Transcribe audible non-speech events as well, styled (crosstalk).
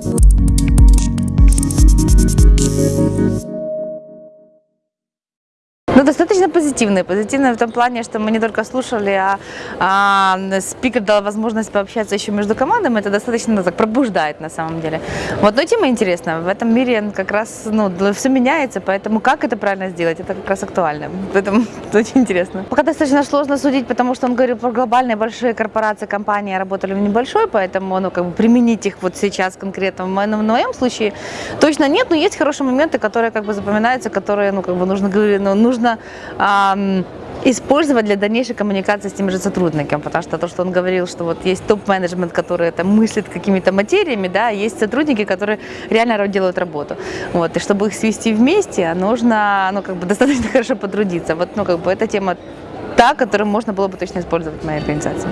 Thank you. Ну, достаточно позитивные. Позитивные в том плане, что мы не только слушали, а, а спикер дал возможность пообщаться еще между командами. Это достаточно ну, так пробуждает на самом деле. Вот, но тема интересная. В этом мире как раз ну, все меняется, поэтому как это правильно сделать, это как раз актуально. Поэтому это (laughs) очень интересно. Пока достаточно сложно судить, потому что он говорил про глобальные большие корпорации, компании, работали в небольшой, поэтому ну, как бы применить их вот сейчас конкретно в моем, в моем случае точно нет, но есть хорошие моменты, которые как бы запоминаются, которые ну, как бы нужно, ну, нужно нужно использовать для дальнейшей коммуникации с теми же сотрудниками, потому что то, что он говорил, что вот есть топ-менеджмент, который там мыслит какими-то материями, да, есть сотрудники, которые реально делают работу, вот, и чтобы их свести вместе, нужно, ну, как бы достаточно (laughs) хорошо потрудиться, вот, ну, как бы эта тема та, которую можно было бы точно использовать в моей организации.